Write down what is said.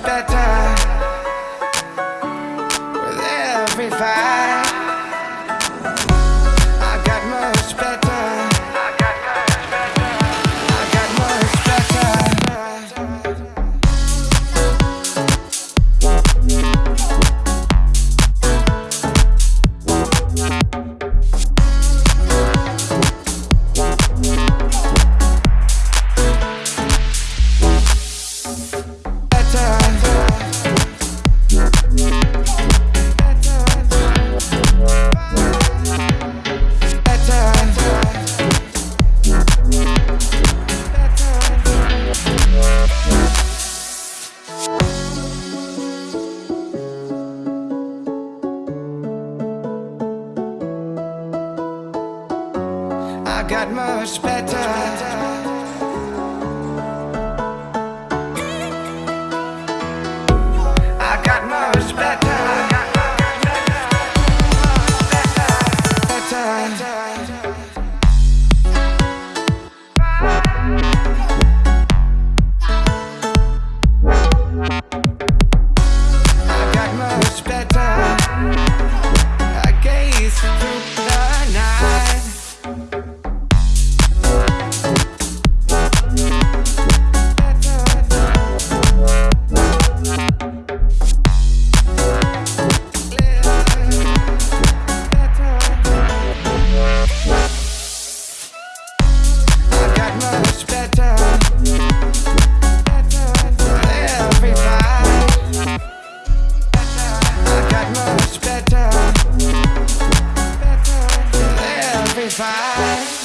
got much got much better. Fight.